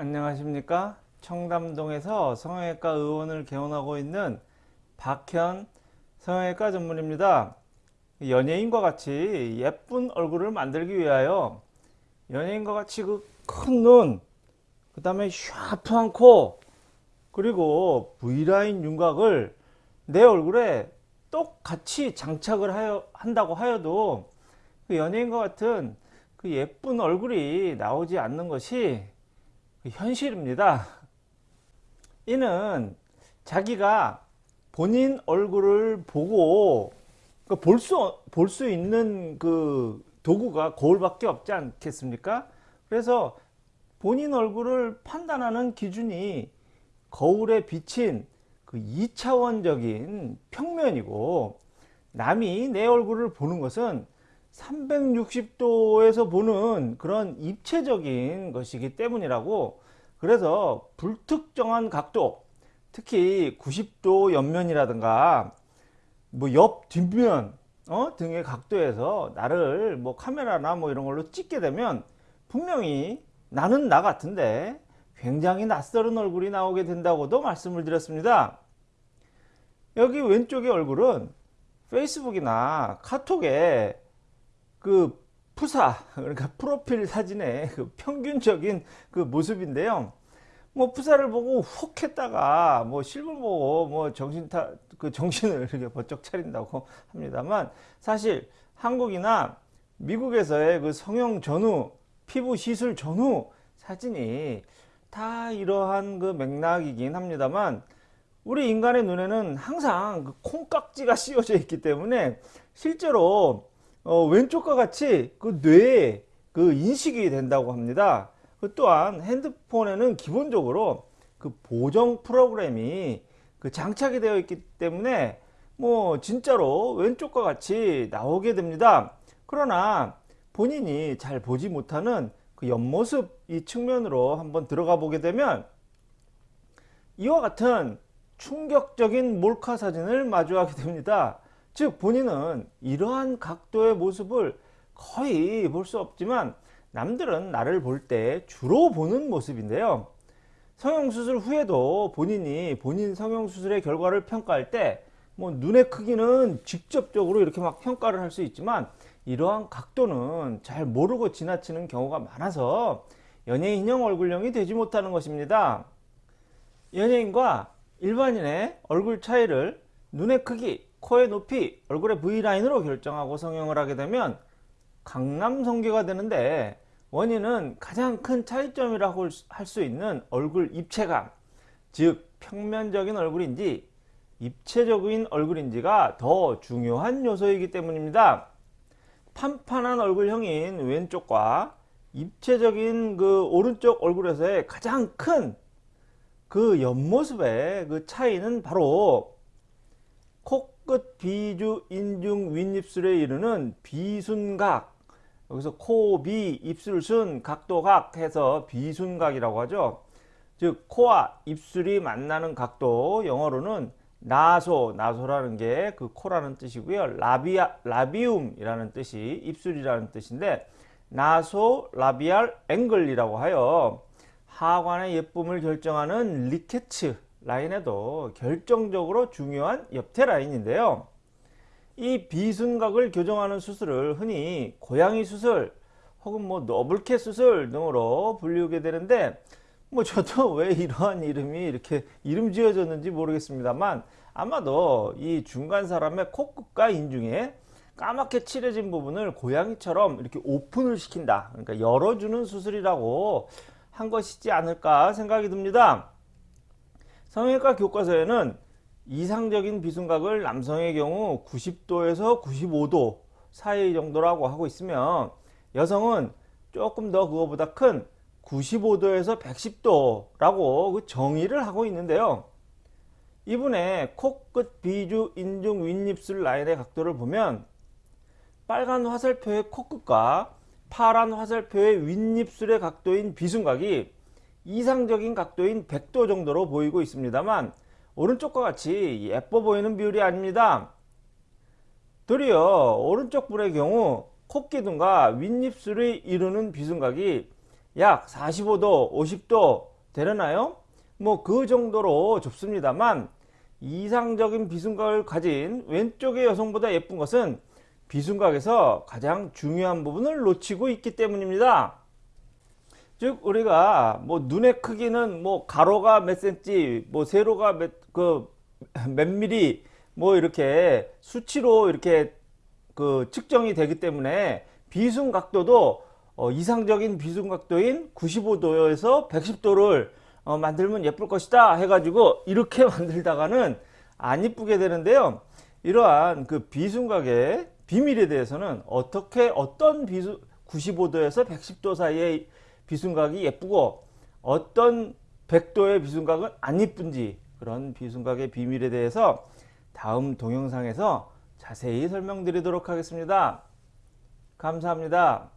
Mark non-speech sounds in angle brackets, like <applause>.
안녕하십니까? 청담동에서 성형외과 의원을 개원하고 있는 박현 성형외과 전문입니다. 연예인과 같이 예쁜 얼굴을 만들기 위하여 연예인과 같이 그 큰 눈, 그 다음에 샤프한 코, 그리고 V라인 윤곽을 내 얼굴에 똑같이 장착을 하여, 한다고 하여도 그 연예인과 같은 그 예쁜 얼굴이 나오지 않는 것이 그 현실입니다. 이는 자기가 본인 얼굴을 보고 볼수 볼 수 있는 그 도구가 거울밖에 없지 않겠습니까? 그래서 본인 얼굴을 판단하는 기준이 거울에 비친 그 2차원적인 평면이고 남이 내 얼굴을 보는 것은 360도에서 보는 그런 입체적인 것이기 때문이라고 그래서 불특정한 각도 특히 90도 옆면이라든가 뭐 옆 뒷면 어? 등의 각도에서 나를 뭐 카메라나 뭐 이런 걸로 찍게 되면 분명히 나는 나 같은데 굉장히 낯설은 얼굴이 나오게 된다고도 말씀을 드렸습니다. 여기 왼쪽의 얼굴은 페이스북이나 카톡에 그 푸사 그러니까 프로필 사진의 그 평균적인 그 모습인데요. 뭐 푸사를 보고 훅 했다가 뭐 실물 보고 뭐 정신 타 그 정신을 이렇게 번쩍 차린다고 합니다만 사실 한국이나 미국에서의 그 성형 전후 피부 시술 전후 사진이 다 이러한 그 맥락이긴 합니다만 우리 인간의 눈에는 항상 그 콩깍지가 씌워져 있기 때문에 실제로 어, 왼쪽과 같이 그 뇌에 그 인식이 된다고 합니다. 그 또한 핸드폰에는 기본적으로 그 보정 프로그램이 그 장착이 되어 있기 때문에 뭐 진짜로 왼쪽과 같이 나오게 됩니다. 그러나 본인이 잘 보지 못하는 그 옆모습 이 측면으로 한번 들어가 보게 되면 이와 같은 충격적인 몰카 사진을 마주하게 됩니다. 즉 본인은 이러한 각도의 모습을 거의 볼 수 없지만 남들은 나를 볼 때 주로 보는 모습인데요. 성형수술 후에도 본인이 본인 성형수술의 결과를 평가할 때 뭐 눈의 크기는 직접적으로 이렇게 막 평가를 할 수 있지만 이러한 각도는 잘 모르고 지나치는 경우가 많아서 연예인형 얼굴형이 되지 못하는 것입니다. 연예인과 일반인의 얼굴 차이를 눈의 크기, 코의 높이, 얼굴의 V라인으로 결정하고 성형을 하게 되면 강남성계가 되는데 원인은 가장 큰 차이점이라고 할 수 있는 얼굴 입체감 즉 평면적인 얼굴인지 입체적인 얼굴인지가 더 중요한 요소이기 때문입니다. 판판한 얼굴형인 왼쪽과 입체적인 그 오른쪽 얼굴에서의 가장 큰 그 옆모습의 그 차이는 바로 코 끝 비주 인중 윗입술에 이르는 비순각 여기서 코, 비, 입술 순, 각도각 해서 비순각이라고 하죠. 즉 코와 입술이 만나는 각도 영어로는 naso, naso라는 게 그 코라는 뜻이고요. labia, labium이라는 뜻이 입술이라는 뜻인데 nasolabial angle이라고 하여 하관의 예쁨을 결정하는 리케츠 라인에도 결정적으로 중요한 옆태 라인인데요. 이 비순각을 교정하는 수술을 흔히 고양이 수술 혹은 뭐 너블캣 수술 등으로 불리우게 되는데 뭐 저도 <laughs> 왜 이러한 이름이 이렇게 이름 지어졌는지 모르겠습니다만 아마도 이 중간 사람의 코끝과 인중에 까맣게 칠해진 부분을 고양이처럼 이렇게 오픈을 시킨다 그러니까 열어주는 수술이라고 한 것이지 않을까 생각이 듭니다 성형외과 교과서에는 이상적인 비순각을 남성의 경우 90도에서 95도 사이 정도라고 하고 있으면 여성은 조금 더 그거보다 큰 95도에서 110도라고 그 정의를 하고 있는데요. 이분의 코끝 비주 인중 윗입술 라인의 각도를 보면 빨간 화살표의 코끝과 파란 화살표의 윗입술의 각도인 비순각이 이상적인 각도인 100도 정도로 보이고 있습니다만 오른쪽과 같이 예뻐 보이는 비율이 아닙니다. 도리어 오른쪽 분의 경우 코기둥과 윗입술을 이루는 비순각이 약 45도, 50도 되려나요? 뭐 그 정도로 좁습니다만 이상적인 비순각을 가진 왼쪽의 여성보다 예쁜 것은 비순각에서 가장 중요한 부분을 놓치고 있기 때문입니다. 즉 우리가 뭐 눈의 크기는 뭐 가로가 몇 센치, 뭐 세로가 몇그몇 미리 뭐 이렇게 수치로 이렇게 그 측정이 되기 때문에 비순 각도도 어 이상적인 비순 각도인 95도에서 110도를 어 만들면 예쁠 것이다 해가지고 이렇게 <laughs> 만들다가는 안 이쁘게 되는데요. 이러한 그 비순각의 비밀에 대해서는 어떻게 어떤 비순 95도에서 110도 사이의 비순각이 예쁘고 어떤 100도의 비순각은 안 이쁜지 그런 비순각의 비밀에 대해서 다음 동영상에서 자세히 설명드리도록 하겠습니다. 감사합니다.